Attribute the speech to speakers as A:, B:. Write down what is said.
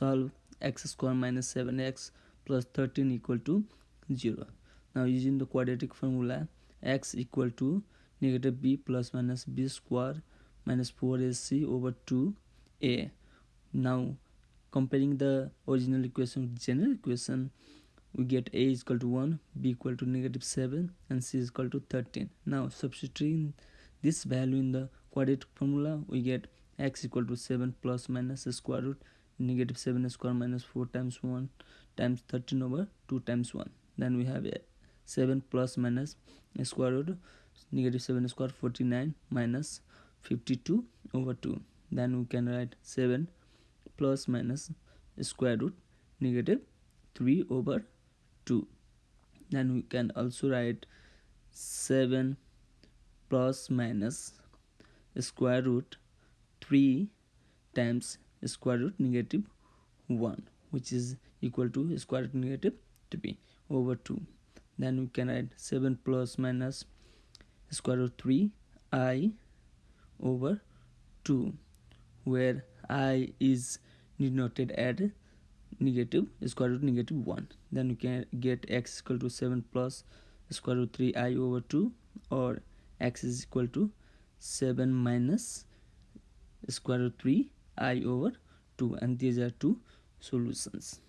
A: solve x square minus 7x plus 13 equal to 0 now using the quadratic formula x equal to negative b plus minus b square minus 4ac over 2a now comparing the original equation with general equation we get a is equal to 1 b equal to negative 7 and c is equal to 13 now substituting this value in the quadratic formula we get x equal to 7 plus minus square root negative 7 square minus 4 times 1 times 13 over 2 times 1 then we have 7 plus minus square root negative 7 square 49 minus 52 over 2 then we can write 7 plus minus square root negative 3 over 2 then we can also write 7 plus minus square root 3 times square root negative 1 which is equal to square root negative 3 over 2 then we can add 7 plus minus square root 3 i over 2 where i is denoted at negative square root negative 1 then we can get x equal to 7 plus square root 3 i over 2 or x is equal to 7 minus square root 3 i over 2 and these are two solutions